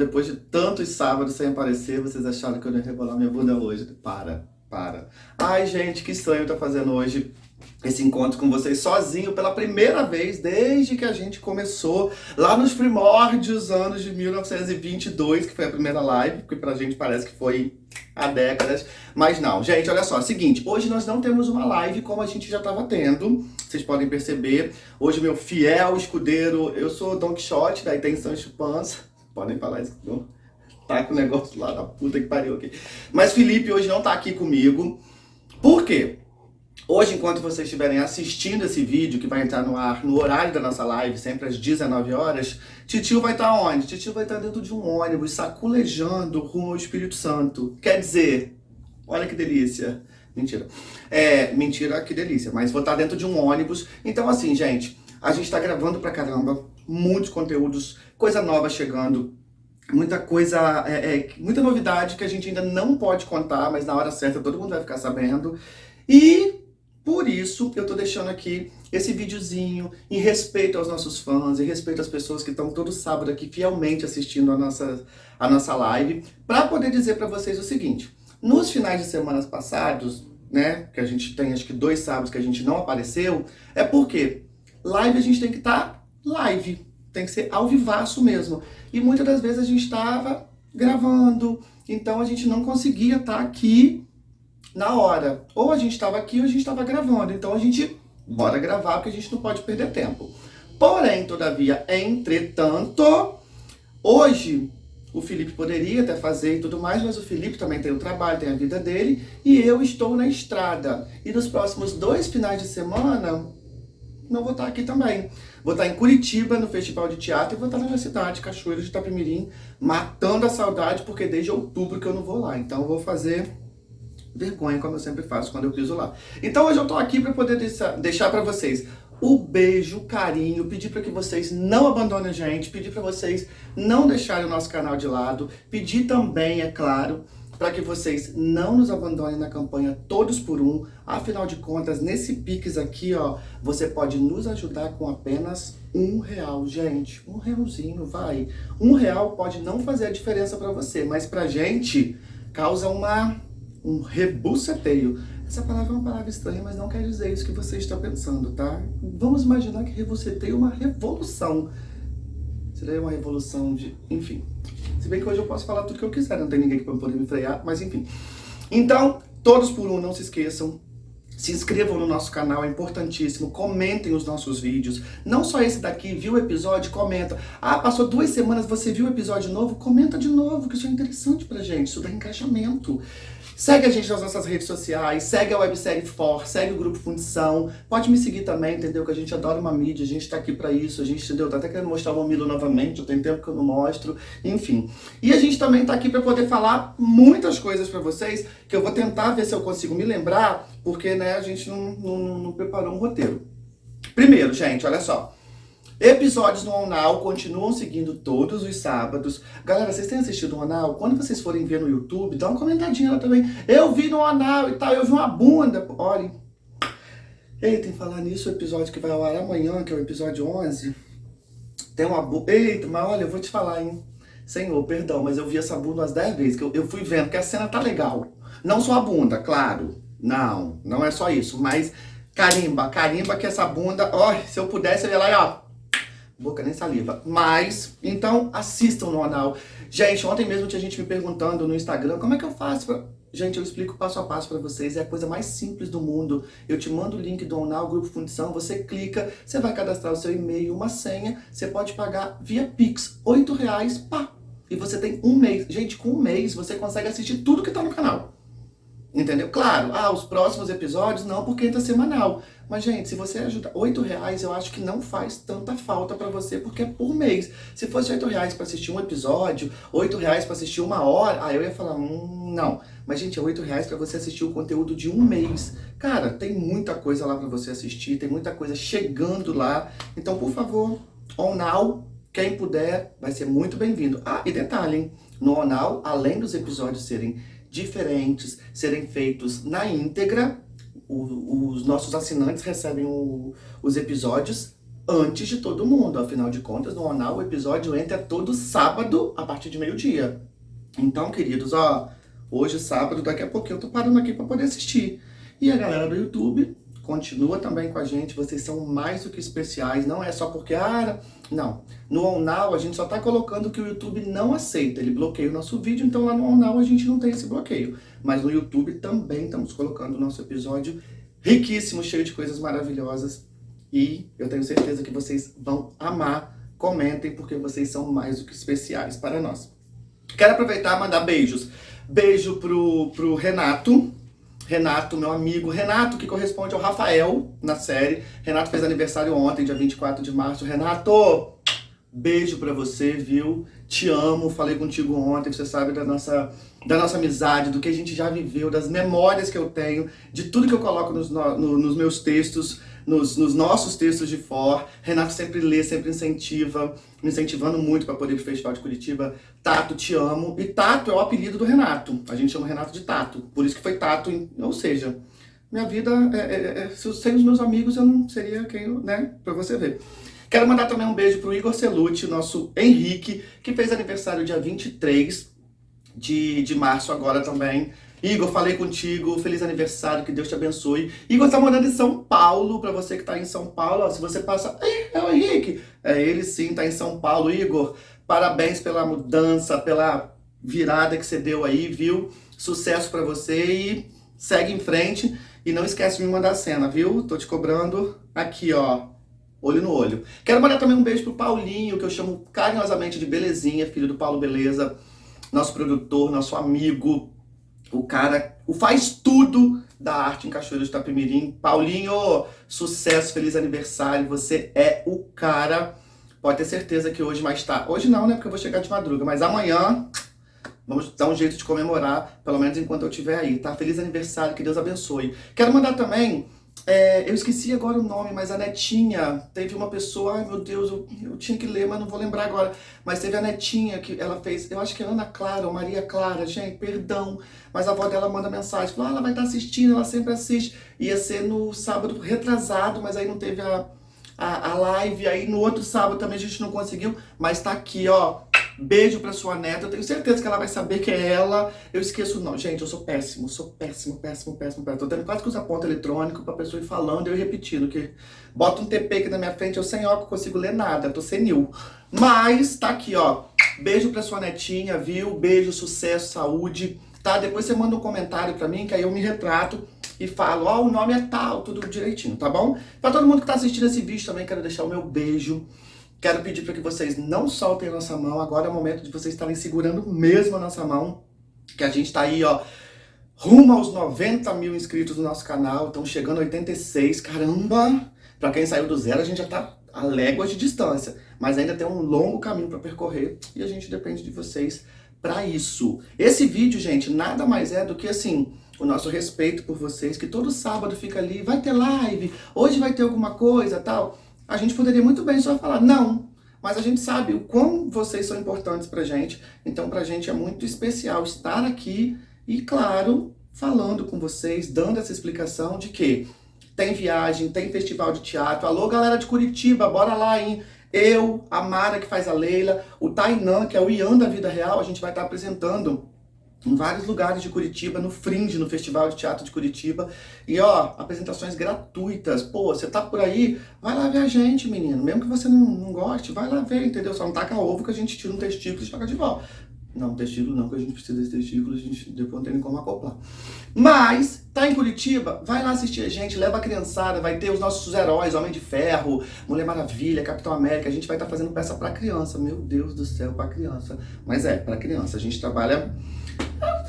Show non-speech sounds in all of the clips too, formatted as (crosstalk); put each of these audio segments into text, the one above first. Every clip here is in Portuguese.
Depois de tantos sábados sem aparecer, vocês acharam que eu ia rebolar minha bunda hoje? Para, para. Ai, gente, que estranho tá fazendo hoje esse encontro com vocês sozinho pela primeira vez desde que a gente começou lá nos primórdios anos de 1922, que foi a primeira live, porque pra gente parece que foi há décadas, mas não. Gente, olha só, é seguinte, hoje nós não temos uma live como a gente já estava tendo, vocês podem perceber, hoje meu fiel escudeiro, eu sou Don Quixote, daí tem Sancho Panza, podem falar isso, não? tá com o negócio lá da puta que pariu aqui. Mas Felipe hoje não tá aqui comigo, por quê? Hoje, enquanto vocês estiverem assistindo esse vídeo, que vai entrar no ar no horário da nossa live, sempre às 19 horas, Titio vai estar onde? Titio vai estar dentro de um ônibus, saculejando rumo ao Espírito Santo. Quer dizer, olha que delícia. Mentira. É, mentira, que delícia. Mas vou estar dentro de um ônibus. Então, assim, gente, a gente está gravando pra caramba, muitos conteúdos, coisa nova chegando, muita coisa, é, é, muita novidade que a gente ainda não pode contar, mas na hora certa todo mundo vai ficar sabendo. E por isso, eu tô deixando aqui esse videozinho em respeito aos nossos fãs, em respeito às pessoas que estão todo sábado aqui fielmente assistindo a nossa, a nossa live, para poder dizer para vocês o seguinte, nos finais de semanas passados, né, que a gente tem acho que dois sábados que a gente não apareceu, é porque live a gente tem que estar tá live, tem que ser ao vivaço mesmo. E muitas das vezes a gente estava gravando, então a gente não conseguia estar tá aqui na hora. Ou a gente estava aqui ou a gente estava gravando. Então a gente, bora gravar porque a gente não pode perder tempo. Porém, todavia, entretanto, hoje o Felipe poderia até fazer e tudo mais, mas o Felipe também tem o trabalho, tem a vida dele, e eu estou na estrada. E nos próximos dois finais de semana, não vou estar aqui também. Vou estar em Curitiba, no Festival de Teatro, e vou estar na minha cidade, Cachoeira de Itapemirim, matando a saudade, porque desde outubro que eu não vou lá. Então eu vou fazer vergonha, como eu sempre faço quando eu piso lá. Então hoje eu tô aqui para poder deixar para vocês o beijo, o carinho, pedir para que vocês não abandonem a gente, pedir para vocês não deixarem o nosso canal de lado, pedir também, é claro, para que vocês não nos abandonem na campanha Todos por Um. Afinal de contas, nesse Pix aqui, ó, você pode nos ajudar com apenas um real, gente. Um realzinho, vai. Um real pode não fazer a diferença para você, mas pra gente causa uma um rebuceteio. Essa palavra é uma palavra estranha, mas não quer dizer isso que você está pensando, tá? Vamos imaginar que rebuceteio é uma revolução. Seria uma revolução de... enfim. Se bem que hoje eu posso falar tudo que eu quiser, não tem ninguém que poder me frear, mas enfim. Então, todos por um, não se esqueçam. Se inscrevam no nosso canal, é importantíssimo. Comentem os nossos vídeos. Não só esse daqui, viu o episódio? Comenta. Ah, passou duas semanas, você viu o episódio novo? Comenta de novo, que isso é interessante pra gente. Isso dá engajamento. Segue a gente nas nossas redes sociais, segue a websérie For, segue o Grupo Fundição. Pode me seguir também, entendeu? Que a gente adora uma mídia, a gente tá aqui pra isso, a gente, entendeu? Tá até querendo mostrar o Mamilo novamente, tem tempo que eu não mostro, enfim. E a gente também tá aqui pra poder falar muitas coisas pra vocês, que eu vou tentar ver se eu consigo me lembrar, porque, né, a gente não, não, não preparou um roteiro. Primeiro, gente, olha só. Episódios no Onal continuam seguindo todos os sábados. Galera, vocês têm assistido o Onal? Quando vocês forem ver no YouTube, dá uma comentadinha lá também. Eu vi no Onal e tal, eu vi uma bunda. Olhem. Eita, em falar nisso, o episódio que vai ao ar amanhã, que é o episódio 11, tem uma bunda... Eita, mas olha, eu vou te falar, hein. Senhor, perdão, mas eu vi essa bunda umas 10 vezes, que eu, eu fui vendo que a cena tá legal. Não só a bunda, claro. Não, não é só isso, mas carimba, carimba que essa bunda, ó, se eu pudesse, eu ia lá e ó, boca nem saliva. Mas, então, assistam no anal. Gente, ontem mesmo tinha gente me perguntando no Instagram, como é que eu faço pra... Gente, eu explico passo a passo para vocês, é a coisa mais simples do mundo. Eu te mando o link do Onal, Grupo Fundição, você clica, você vai cadastrar o seu e-mail, uma senha, você pode pagar via Pix, R$ reais, pá! E você tem um mês. Gente, com um mês você consegue assistir tudo que tá no canal. Entendeu? Claro, ah, os próximos episódios não, porque entra semanal. Mas, gente, se você ajudar, oito reais eu acho que não faz tanta falta pra você, porque é por mês. Se fosse oito reais pra assistir um episódio, oito reais pra assistir uma hora, aí eu ia falar, hum, não. Mas, gente, é oito reais pra você assistir o conteúdo de um mês. Cara, tem muita coisa lá pra você assistir, tem muita coisa chegando lá. Então, por favor, on now, quem puder, vai ser muito bem-vindo. Ah, e detalhe, hein? No Onal, além dos episódios serem diferentes, serem feitos na íntegra. O, os nossos assinantes recebem o, os episódios antes de todo mundo. Afinal de contas, no Onal o episódio entra todo sábado a partir de meio-dia. Então, queridos, ó, hoje sábado, daqui a pouquinho eu tô parando aqui para poder assistir. E a galera do YouTube continua também com a gente, vocês são mais do que especiais, não é só porque, ah, não. No OnNow a gente só tá colocando que o YouTube não aceita, ele bloqueia o nosso vídeo, então lá no OnNow a gente não tem esse bloqueio. Mas no YouTube também estamos colocando o nosso episódio riquíssimo, cheio de coisas maravilhosas e eu tenho certeza que vocês vão amar. Comentem, porque vocês são mais do que especiais para nós. Quero aproveitar e mandar beijos. Beijo pro, pro Renato, Renato, meu amigo. Renato, que corresponde ao Rafael na série. Renato fez aniversário ontem, dia 24 de março. Renato, beijo pra você, viu? Te amo, falei contigo ontem, você sabe da nossa, da nossa amizade, do que a gente já viveu, das memórias que eu tenho, de tudo que eu coloco nos, no, nos meus textos nos, nos, nossos textos de for. Renato sempre lê, sempre incentiva, me incentivando muito para poder ir pro Festival de Curitiba. Tato, te amo. E Tato é o apelido do Renato. A gente chama Renato de Tato. Por isso que foi Tato, ou seja, minha vida, é, é, é, sem os meus amigos eu não seria quem, né, pra você ver. Quero mandar também um beijo pro Igor Celucci, nosso Henrique, que fez aniversário dia 23 de, de março agora também. Igor, falei contigo, feliz aniversário, que Deus te abençoe. Igor está morando em São Paulo, para você que está em São Paulo, ó, se você passa, é o Henrique, é ele sim, está em São Paulo. Igor, parabéns pela mudança, pela virada que você deu aí, viu? Sucesso para você e segue em frente. E não esquece de me mandar a cena, viu? Tô te cobrando aqui, ó, olho no olho. Quero mandar também um beijo pro Paulinho, que eu chamo carinhosamente de Belezinha, filho do Paulo Beleza, nosso produtor, nosso amigo, o cara o faz tudo da arte em Cachoeiro de Itapemirim. Paulinho, sucesso, feliz aniversário, você é o cara. Pode ter certeza que hoje mais tarde, hoje não, né, porque eu vou chegar de madruga, mas amanhã vamos dar um jeito de comemorar, pelo menos enquanto eu estiver aí, tá? Feliz aniversário, que Deus abençoe. Quero mandar também é, eu esqueci agora o nome, mas a Netinha, teve uma pessoa, ai meu Deus, eu, eu, tinha que ler, mas não vou lembrar agora. Mas teve a Netinha que ela fez, eu acho que é Ana Clara ou Maria Clara, gente, perdão. Mas a avó dela manda mensagem, falou, ah, ela vai estar assistindo, ela sempre assiste. Ia ser no sábado retrasado, mas aí não teve a, a, a live, aí no outro sábado também a gente não conseguiu. Mas tá aqui, ó, Beijo pra sua neta, eu tenho certeza que ela vai saber que é ela. Eu esqueço o nome. Gente, eu sou péssimo, sou péssimo, péssimo, péssimo, péssimo. Tô tendo quase que usar ponto eletrônico pra pessoa ir falando e eu repetindo. Que bota um TP aqui na minha frente, eu sem óculos consigo ler nada, tô senil. Mas tá aqui, ó. Beijo pra sua netinha, viu? Beijo, sucesso, saúde. Tá? Depois você manda um comentário pra mim, que aí eu me retrato e falo, ó, oh, o nome é tal, tudo direitinho, tá bom? Pra todo mundo que tá assistindo esse vídeo também, quero deixar o meu beijo. Quero pedir para que vocês não soltem a nossa mão. Agora é o momento de vocês estarem segurando mesmo a nossa mão. Que a gente está aí, ó, rumo aos 90 mil inscritos no nosso canal. Estão chegando a 86. Caramba! Para quem saiu do zero, a gente já está a léguas de distância. Mas ainda tem um longo caminho para percorrer. E a gente depende de vocês para isso. Esse vídeo, gente, nada mais é do que assim o nosso respeito por vocês, que todo sábado fica ali, vai ter live, hoje vai ter alguma coisa, tal a gente poderia muito bem só falar não, mas a gente sabe o quão vocês são importantes pra gente, então pra gente é muito especial estar aqui e, claro, falando com vocês, dando essa explicação de que tem viagem, tem festival de teatro, alô galera de Curitiba, bora lá, hein? Eu, a Mara que faz a Leila, o Tainan, que é o Ian da vida real, a gente vai estar apresentando em vários lugares de Curitiba, no Fringe, no Festival de Teatro de Curitiba. E ó, apresentações gratuitas. Pô, você tá por aí, vai lá ver a gente, menino. Mesmo que você não, não goste, vai lá ver, entendeu? Só não taca ovo que a gente tira um testículo e joga de volta. Não, testículo não, que a gente precisa desse testículo, a gente depois não tem nem como acoplar. Mas, tá em Curitiba? Vai lá assistir a gente, leva a criançada, vai ter os nossos heróis, Homem de Ferro, Mulher Maravilha, Capitão América, a gente vai estar tá fazendo peça pra criança, meu Deus do céu, pra criança. Mas é, pra criança, a gente trabalha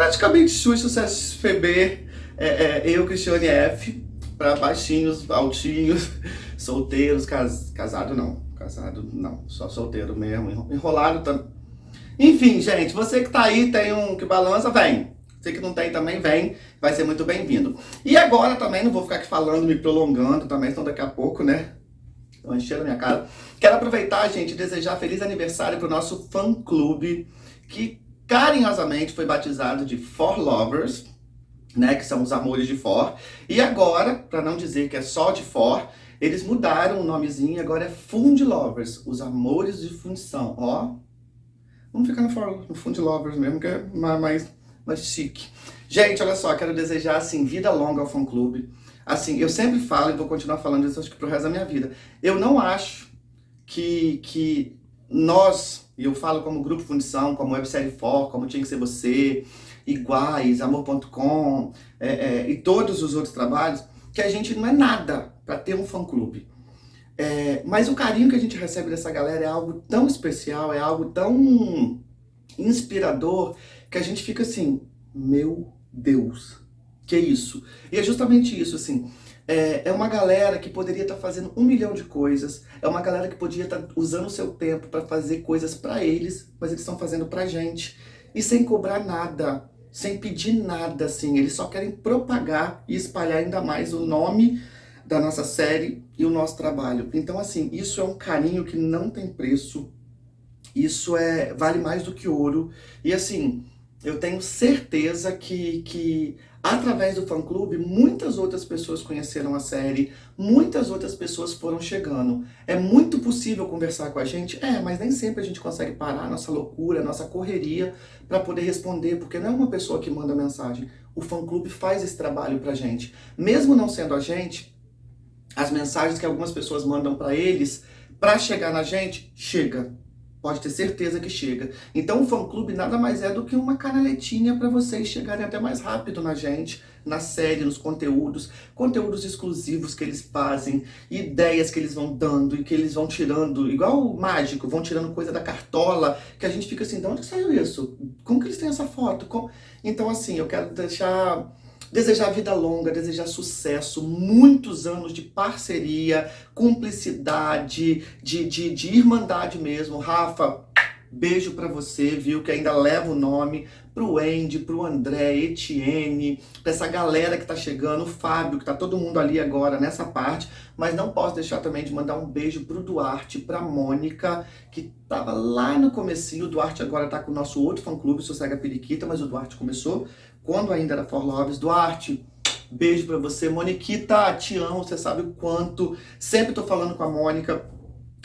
praticamente Xu Sucesso FB, é, é, eu, Cristiane F, para baixinhos, altinhos, (laughs) solteiros, cas, casado não, casado não, só solteiro mesmo, enrolado também. Enfim, gente, você que tá aí, tem um que balança, vem. Você que não tem também, vem, vai ser muito bem-vindo. E agora também, não vou ficar aqui falando, me prolongando também, senão daqui a pouco, né, Estão enchendo a minha cara. Quero aproveitar, gente, e desejar feliz aniversário pro nosso fã-clube, que carinhosamente foi batizado de For Lovers. né, que são os Amores de For. E agora, para não dizer que é só de For, eles mudaram o nomezinho, agora é Fund Lovers, os Amores de Fundição, ó. Vamos ficar no, no Fund Lovers mesmo, que é mais, mais chique. Gente, olha só, quero desejar, assim, vida longa ao fã-clube. Assim, eu sempre falo, e vou continuar falando isso, acho que pro resto da minha vida. Eu não acho que, que nós, e eu falo como Grupo Fundição, como Websérie For, como Tinha Que Ser Você, Iguais, Amor.com é, é, e todos os outros trabalhos, que a gente não é nada para ter um fã-clube. É, mas o carinho que a gente recebe dessa galera é algo tão especial, é algo tão inspirador, que a gente fica assim, meu Deus, que isso? E é justamente isso, assim, é, é uma galera que poderia estar tá fazendo um milhão de coisas, é uma galera que podia estar tá usando o seu tempo para fazer coisas para eles, mas eles estão fazendo pra gente, e sem cobrar nada, sem pedir nada, assim, eles só querem propagar e espalhar ainda mais o nome da nossa série e o nosso trabalho. Então, assim, isso é um carinho que não tem preço, isso é vale mais do que ouro, e assim, eu tenho certeza que, que através do fã-clube, muitas outras pessoas conheceram a série, muitas outras pessoas foram chegando. É muito possível conversar com a gente? É, mas nem sempre a gente consegue parar nossa loucura, nossa correria para poder responder, porque não é uma pessoa que manda mensagem. O fã-clube faz esse trabalho pra gente. Mesmo não sendo a gente, as mensagens que algumas pessoas mandam para eles, para chegar na gente, chega. Pode ter certeza que chega. Então o fã-clube nada mais é do que uma canaletinha para vocês chegarem até mais rápido na gente, na série, nos conteúdos, conteúdos exclusivos que eles fazem, ideias que eles vão dando e que eles vão tirando, igual o mágico, vão tirando coisa da cartola, que a gente fica assim, de onde saiu isso? Como que eles têm essa foto? Como... Então assim, eu quero deixar Desejar vida longa, desejar sucesso, muitos anos de parceria, cumplicidade, de, de, de irmandade mesmo. Rafa, beijo pra você, viu? Que ainda leva o nome pro Andy, pro André, Etienne, pra essa galera que tá chegando, o Fábio, que tá todo mundo ali agora nessa parte, mas não posso deixar também de mandar um beijo pro Duarte, pra Mônica, que tava lá no comecinho, o Duarte agora tá com o nosso outro fã-clube, Sossega Periquita, mas o Duarte começou quando ainda era For Loves. Duarte, beijo pra você. Moniquita, te amo, você sabe o quanto. Sempre tô falando com a Mônica,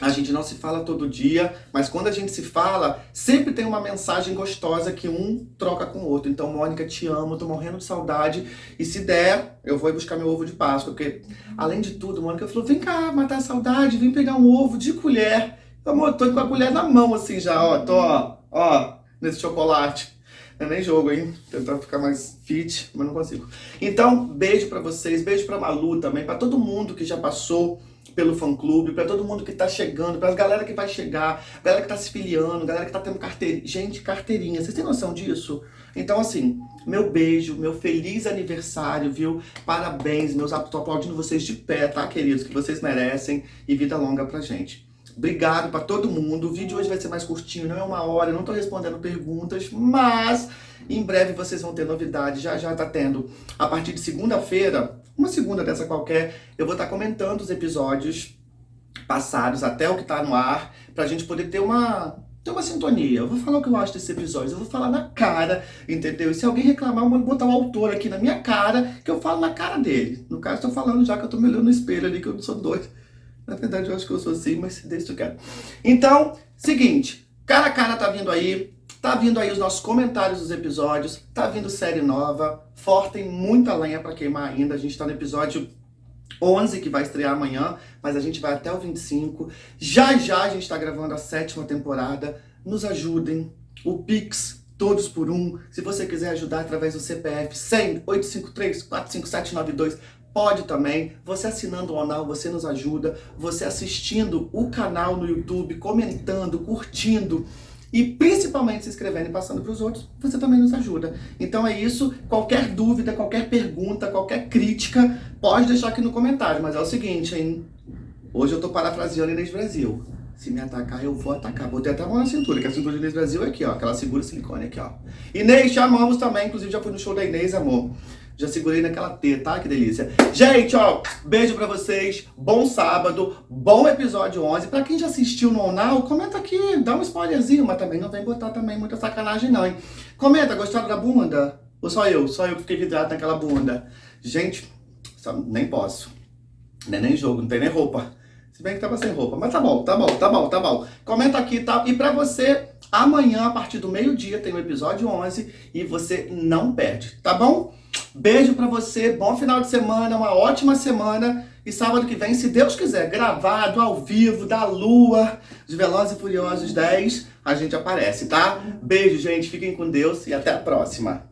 a gente não se fala todo dia, mas quando a gente se fala, sempre tem uma mensagem gostosa que um troca com o outro. Então, Mônica, te amo, tô morrendo de saudade. E se der, eu vou buscar meu ovo de Páscoa, porque, além de tudo, Mônica falou, vem cá, matar a saudade, vem pegar um ovo de colher. Amor, tô com a colher na mão, assim, já, ó, tô, ó, ó, nesse chocolate. É nem jogo, hein? Tentar ficar mais fit, mas não consigo. Então, beijo pra vocês, beijo pra Malu também, pra todo mundo que já passou pelo fã-clube, pra todo mundo que tá chegando, pra galera que vai chegar, galera que tá se filiando, galera que tá tendo carteirinha. Gente, carteirinha, vocês têm noção disso? Então, assim, meu beijo, meu feliz aniversário, viu? Parabéns, meus tô aplaudindo vocês de pé, tá, queridos? Que vocês merecem e vida longa pra gente. Obrigado para todo mundo. O vídeo hoje vai ser mais curtinho, não é uma hora, eu não estou respondendo perguntas, mas em breve vocês vão ter novidade. Já já tá tendo, a partir de segunda-feira, uma segunda dessa qualquer, eu vou estar tá comentando os episódios passados até o que está no ar, para a gente poder ter uma, ter uma sintonia. Eu vou falar o que eu acho desses episódios, eu vou falar na cara, entendeu? E se alguém reclamar, eu vou botar um autor aqui na minha cara, que eu falo na cara dele. No caso, estou falando já que eu estou me olhando no espelho ali, que eu não sou doido. Na verdade, eu acho que eu sou assim, mas deixa eu quero. Então, seguinte, cara a cara tá vindo aí, tá vindo aí os nossos comentários dos episódios, tá vindo série nova, For tem muita lenha pra queimar ainda, a gente tá no episódio 11, que vai estrear amanhã, mas a gente vai até o 25. Já já a gente tá gravando a sétima temporada, nos ajudem, o Pix todos por um. Se você quiser ajudar através do CPF 100 853 45792, Pode também, você assinando o canal, você nos ajuda, você assistindo o canal no YouTube, comentando, curtindo e principalmente se inscrevendo e passando para os outros, você também nos ajuda. Então é isso, qualquer dúvida, qualquer pergunta, qualquer crítica, pode deixar aqui no comentário, mas é o seguinte, hein? Hoje eu tô parafraseando Inês Brasil. Se me atacar, eu vou atacar. Botei até a mão na cintura, que a cintura de Inês Brasil é aqui, ó. Aquela segura silicone aqui, ó. Inês, te amamos também. Inclusive, já fui no show da Inês, amor. Já segurei naquela T, tá? Que delícia. Gente, ó, beijo pra vocês. Bom sábado, bom episódio 11. Pra quem já assistiu no Onal, comenta aqui, dá um spoilerzinho, mas também não vem botar também muita sacanagem não, hein? Comenta, gostaram da bunda? Ou só eu? Só eu que fiquei vidrado naquela bunda. Gente, nem posso. Não é nem jogo, não tem nem roupa. Se bem que tava sem roupa. Mas tá bom, tá bom, tá bom, tá bom. Comenta aqui, tá? E pra você, amanhã, a partir do meio-dia, tem o episódio 11 e você não perde, tá bom? Beijo pra você, bom final de semana, uma ótima semana. E sábado que vem, se Deus quiser, gravado, ao vivo, da lua, de Velozes e Furiosos 10, a gente aparece, tá? Beijo, gente, fiquem com Deus e até a próxima.